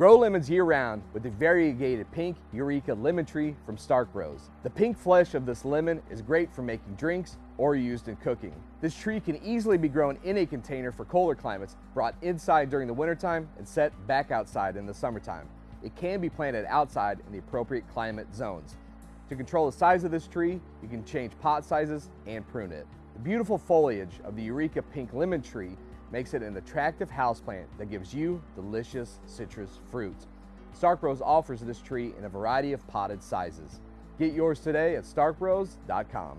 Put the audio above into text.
Grow lemons year-round with the variegated pink Eureka lemon tree from Stark Bro's. The pink flesh of this lemon is great for making drinks or used in cooking. This tree can easily be grown in a container for colder climates, brought inside during the wintertime and set back outside in the summertime. It can be planted outside in the appropriate climate zones. To control the size of this tree, you can change pot sizes and prune it. The beautiful foliage of the Eureka pink lemon tree makes it an attractive houseplant that gives you delicious citrus fruit. Stark Bro's offers this tree in a variety of potted sizes. Get yours today at starkbros.com.